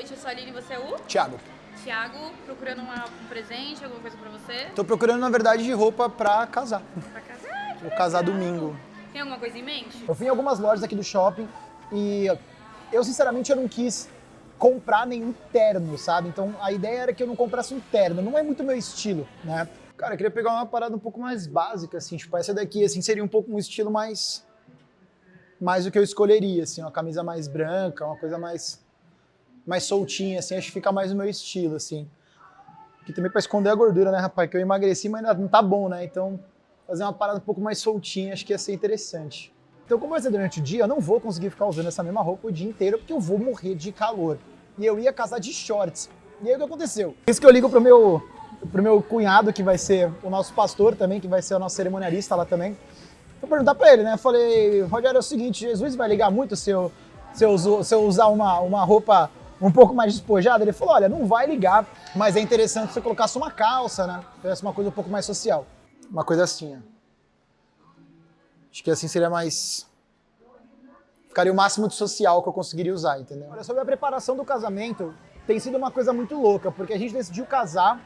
noite, eu sou a Aline, você é o? Thiago. Thiago, procurando uma- um presente, alguma coisa pra você? Tô procurando, na verdade, de roupa pra casar. Pra casar? Vou casar domingo. Tem alguma coisa em mente? Eu fui em algumas lojas aqui do shopping e eu, sinceramente, eu não quis comprar nenhum terno, sabe? Então, a ideia era que eu não comprasse um terno. Não é muito meu estilo, né? Cara, eu queria pegar uma parada um pouco mais básica, assim. Tipo, essa daqui, assim, seria um pouco um estilo mais... Mais o que eu escolheria, assim. Uma camisa mais branca, uma coisa mais... Mais soltinha, assim. Acho que fica mais o meu estilo, assim. Que também pra esconder a gordura, né, rapaz? Que eu emagreci, mas ainda não tá bom, né? Então, fazer uma parada um pouco mais soltinha, acho que ia ser interessante. Então, como vai ser durante o dia, eu não vou conseguir ficar usando essa mesma roupa o dia inteiro, porque eu vou morrer de calor. E eu ia casar de shorts. E aí o que aconteceu? Isso que eu ligo pro meu, pro meu cunhado, que vai ser o nosso pastor também, que vai ser o nosso cerimonialista lá também. Vou perguntar pra ele, né? Eu falei, Rogério, é o seguinte, Jesus vai ligar muito se eu, se eu, se eu usar uma, uma roupa um pouco mais despojada? Ele falou, olha, não vai ligar, mas é interessante se você colocasse uma calça, né? Tivesse uma coisa um pouco mais social. Uma coisa assim, ó. Acho que assim seria mais... Ficaria o máximo de social que eu conseguiria usar, entendeu? Olha, sobre a preparação do casamento, tem sido uma coisa muito louca, porque a gente decidiu casar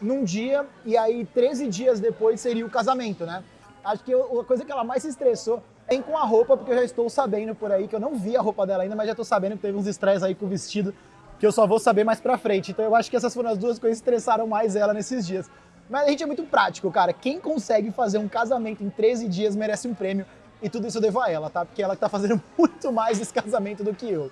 num dia e aí 13 dias depois seria o casamento, né? Acho que a coisa que ela mais se estressou é com a roupa, porque eu já estou sabendo por aí, que eu não vi a roupa dela ainda, mas já estou sabendo que teve uns estresses aí com o vestido, que eu só vou saber mais pra frente. Então eu acho que essas foram as duas coisas que estressaram mais ela nesses dias. Mas a gente é muito prático, cara. Quem consegue fazer um casamento em 13 dias merece um prêmio. E tudo isso eu devo a ela, tá? Porque ela que tá fazendo muito mais esse casamento do que eu.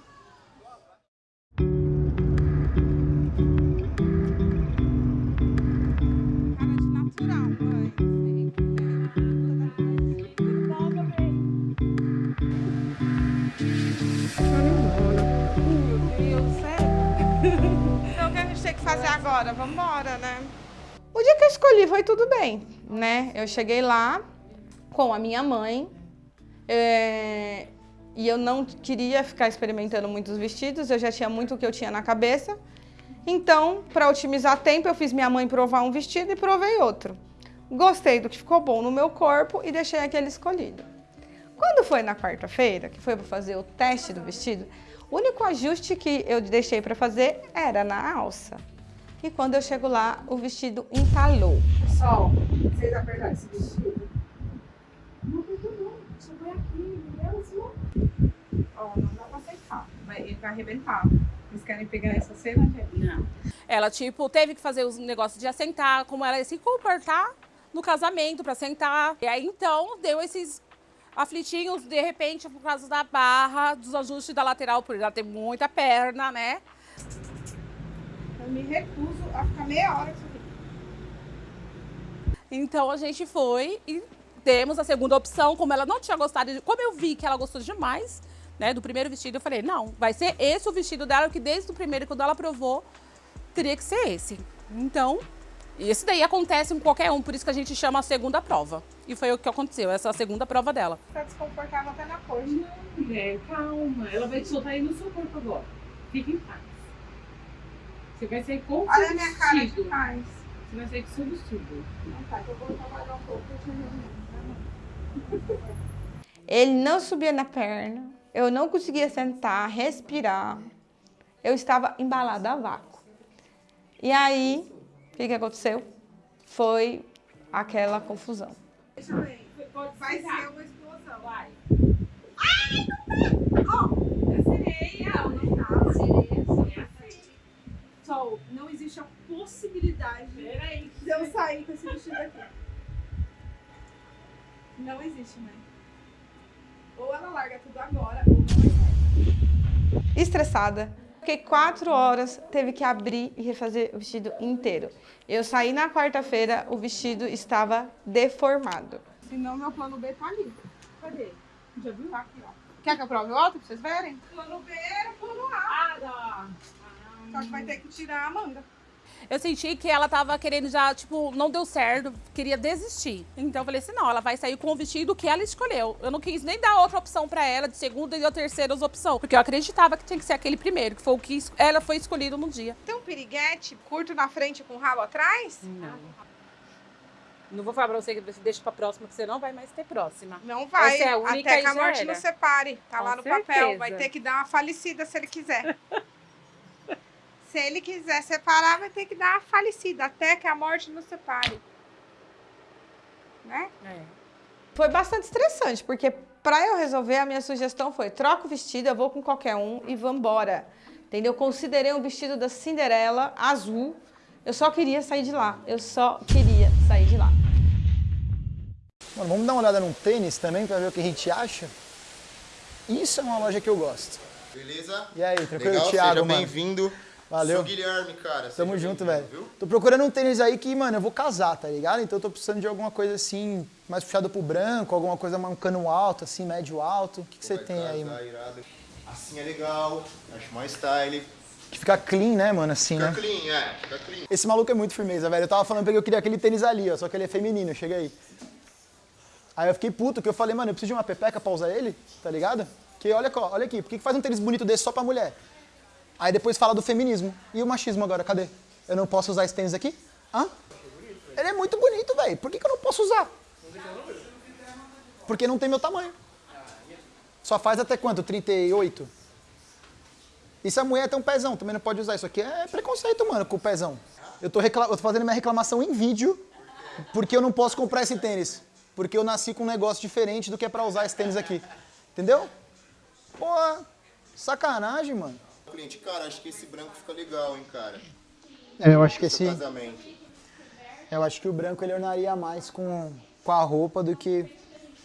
Fazer agora? Vamos embora, né? O dia que eu escolhi foi tudo bem, né? Eu cheguei lá com a minha mãe é, e eu não queria ficar experimentando muitos vestidos, eu já tinha muito o que eu tinha na cabeça. Então, para otimizar tempo, eu fiz minha mãe provar um vestido e provei outro. Gostei do que ficou bom no meu corpo e deixei aquele escolhido. Quando foi na quarta-feira, que foi para fazer o teste do vestido, o único ajuste que eu deixei para fazer era na alça. E quando eu chego lá, o vestido entalou. Pessoal, vocês apertaram esse vestido? Não apertou não, só foi aqui, mesmo. Ó, não dá pra aceitar, vai, ele vai arrebentar. Vocês querem pegar essa cena, gente? Não. Ela, tipo, teve que fazer os negócios de assentar, como ela ia se comportar no casamento pra sentar. E aí, então, deu esses aflitinhos, de repente, por causa da barra, dos ajustes da lateral, por ela ter muita perna, né? Eu me recuso a ficar meia hora com isso aqui. Então, a gente foi e temos a segunda opção, como ela não tinha gostado, como eu vi que ela gostou demais, né, do primeiro vestido, eu falei, não, vai ser esse o vestido dela, que desde o primeiro, quando ela provou, teria que ser esse. Então, esse daí acontece com qualquer um, por isso que a gente chama a segunda prova. E foi o que aconteceu, essa é a segunda prova dela. Tá desconfortável até na coxa. Mulher, calma. Ela vai te soltar aí no seu corpo agora. Fique em paz. Você vai sair com Olha a minha cara de paz. Você vai sair com o seu vestido. Não, tá, que eu vou trabalhar um pouco. eu ver. Ele não subia na perna, eu não conseguia sentar, respirar. Eu estava embalada a vácuo. E aí, o que, que aconteceu? Foi aquela confusão. Deixa eu ver. Vai ser uma explosão. Vai. Sereia. Não, não tá. Sol, não existe a possibilidade Peraí. de eu sair com esse vestido aqui. Não existe, né? Ou ela larga tudo agora, ou não vai sair. Estressada. Fiquei quatro horas, teve que abrir e refazer o vestido inteiro. Eu saí na quarta-feira, o vestido estava deformado. Senão meu plano B tá ali. Cadê? Já viu? Tá aqui, ó. Quer que eu prove outro pra vocês verem? Plano B era plano A. Ah, dá. Só que vai ter que tirar a manga. Eu senti que ela tava querendo já, tipo, não deu certo, queria desistir. Então eu falei assim, não, ela vai sair com o vestido que ela escolheu. Eu não quis nem dar outra opção pra ela, de segunda e de terceira opção. Porque eu acreditava que tinha que ser aquele primeiro, que foi o que ela foi escolhido no dia. Tem um piriguete curto na frente com rabo atrás? Não. Não vou falar pra você que você deixa pra próxima, que você não vai mais ter próxima. Não vai, Essa é a única até que a morte não separe. Tá Com lá no certeza. papel. Vai ter que dar uma falecida se ele quiser. se ele quiser separar, vai ter que dar uma falecida, até que a morte não separe. Né? É. Foi bastante estressante, porque para eu resolver, a minha sugestão foi: troca o vestido, eu vou com qualquer um e vambora. Entendeu? Considerei um vestido da Cinderela azul. Eu só queria sair de lá. Eu só queria sair de lá. Mano, vamos dar uma olhada num tênis também pra ver o que a gente acha? Isso é uma loja que eu gosto. Beleza? E aí, tranquilo, Legal, Thiago, seja bem-vindo. Valeu. Sou Guilherme, cara. Tamo junto, velho. Tô procurando um tênis aí que, mano, eu vou casar, tá ligado? Então eu tô precisando de alguma coisa assim, mais puxado pro branco, alguma coisa, um cano alto, assim, médio alto. O que, que você tem aí, casar, mano? irado. Assim é legal, acho mais style. Que fica clean, né, mano, assim, Fica né? clean, é, fica clean. Esse maluco é muito firmeza, velho. Eu tava falando pra ele que eu queria aquele tênis ali, ó, só que ele é feminino, chega aí. Aí eu fiquei puto, que eu falei, mano, eu preciso de uma pepeca pra usar ele, tá ligado? Que olha, olha aqui, por que que faz um tênis bonito desse só pra mulher? Aí depois fala do feminismo. E o machismo agora, cadê? Eu não posso usar esse tênis aqui? Hã? Ele é muito bonito, velho. Por que, que eu não posso usar? Porque não tem meu tamanho. Só faz até quanto? 38? E se a mulher tem um pezão, também não pode usar. Isso aqui é preconceito, mano, com o pezão. Eu tô, eu tô fazendo minha reclamação em vídeo porque eu não posso comprar esse tênis. Porque eu nasci com um negócio diferente do que é pra usar esse tênis aqui. Entendeu? Pô, sacanagem, mano. Cliente, cara, acho que esse branco fica legal, hein, cara. É, eu acho que esse. casamento. Eu acho que o branco ele ornaria mais com, com a roupa do que,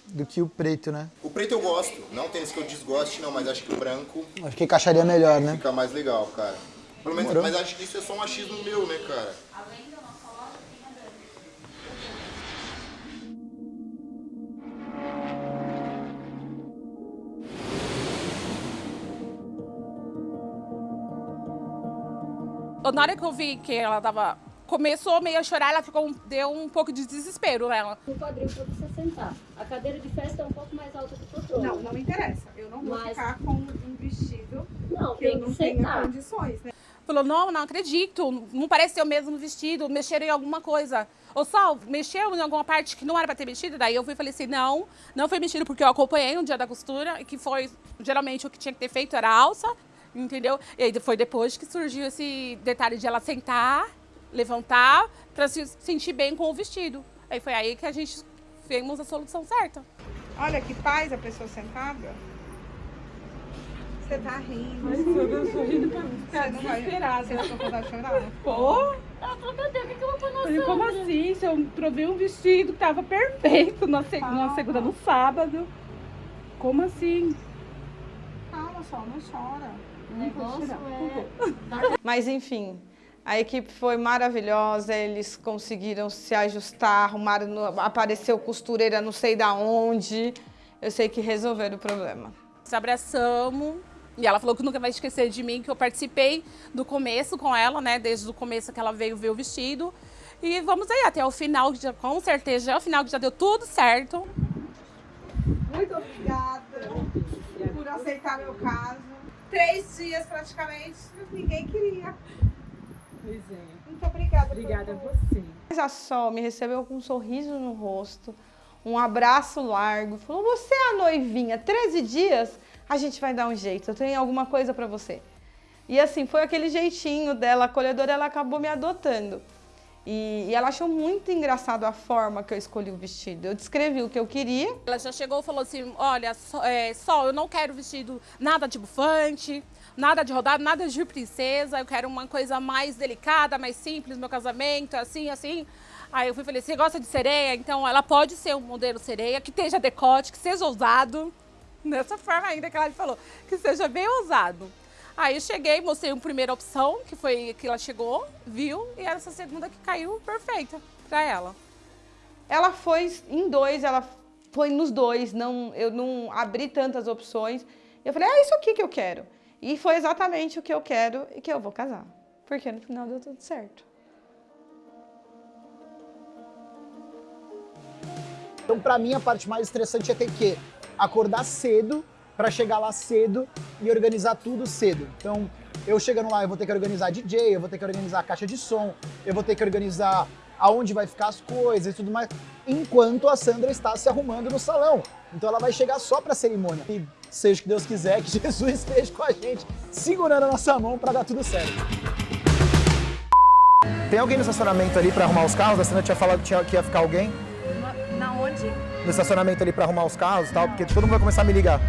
do que o preto, né? O preto eu gosto, não tênis que eu desgoste, não, mas acho que o branco Acho que encaixaria melhor, né? fica mais legal, cara. Pelo menos, mas acho que isso é só um achismo meu, né, cara? Na hora que eu vi que ela tava. Começou meio a chorar, ela ficou, um- deu um pouco de desespero nela. o quadril para você sentar. A cadeira de festa é um pouco mais alta do que o trono. Não, não interessa. Eu não vou Mas- ficar com um vestido Não, que eu tem não que tenho sentar. condições, né? Falou, não, não acredito, não parece ser o mesmo vestido, mexeram em alguma coisa. Ô Sol, mexeu em alguma parte que não era pra ter mexido? Daí eu fui e falei assim, não, não foi mexido porque eu acompanhei no dia da costura, e que foi, geralmente, o que tinha que ter feito era a alça, entendeu? E aí foi depois que surgiu esse detalhe de ela sentar, levantar, pra se sentir bem com o vestido. Aí foi aí que a gente fez a solução certa. Olha que paz a pessoa sentada. Você tá rindo. Eu tô rindo pra Você não vai. Você vontade de chorar? Pô, Ela falou, meu Deus, o que eu vou pôr na como assim? Se eu provei um vestido que tava perfeito na, seg na segunda, no sábado. Como assim? Calma, só, não chora. Negócio é... Mas enfim, a equipe foi maravilhosa, eles conseguiram se ajustar, arrumaram, apareceu costureira não sei da onde. Eu sei que resolveram o problema. Se abraçamos. E ela falou que nunca vai esquecer de mim, que eu participei do começo com ela, né? Desde o começo que ela veio ver o vestido. E vamos aí até o final, que já, com certeza já é o final que já deu tudo certo. Muito obrigada por aceitar meu caso. Três dias praticamente, ninguém queria. Pois é. Muito obrigada. Obrigada a você. Mas a Sol me recebeu com um sorriso no rosto, um abraço largo. Falou: Você é a noivinha, 13 dias, a gente vai dar um jeito. Eu tenho alguma coisa pra você. E assim, foi aquele jeitinho dela, acolhedora, ela acabou me adotando. E, e ela achou muito engraçado a forma que eu escolhi o vestido. Eu descrevi o que eu queria. Ela já chegou e falou assim: olha, Sol, é, Sol, eu não quero vestido nada de bufante, nada de rodado, nada de princesa. Eu quero uma coisa mais delicada, mais simples, meu casamento, assim, assim. Aí eu fui falei: você gosta de sereia? Então ela pode ser um modelo sereia, que esteja decote, que seja ousado. Dessa forma ainda que ela falou, que seja bem ousado. Aí eu cheguei, mostrei uma primeira opção, que foi que ela chegou, viu, e essa segunda que caiu perfeita pra ela. Ela foi em dois, ela foi nos dois, não, eu não abri tantas opções. Eu falei, é isso aqui que eu quero. E foi exatamente o que eu quero e que eu vou casar. Porque no final deu tudo certo. Então, pra mim, a parte mais estressante é ter que acordar cedo pra chegar lá cedo e organizar tudo cedo. Então, eu chegando lá, eu vou ter que organizar DJ, eu vou ter que organizar a caixa de som, eu vou ter que organizar aonde vai ficar as coisas e tudo mais, enquanto a Sandra está se arrumando no salão. Então ela vai chegar só pra cerimônia. E seja o que Deus quiser, que Jesus esteja com a gente, segurando a nossa mão pra dar tudo certo. Tem alguém no estacionamento ali pra arrumar os carros? A Sandra tinha falado que, tinha, que ia ficar alguém Na onde? no estacionamento ali pra arrumar os carros e tal, porque todo mundo vai começar a me ligar.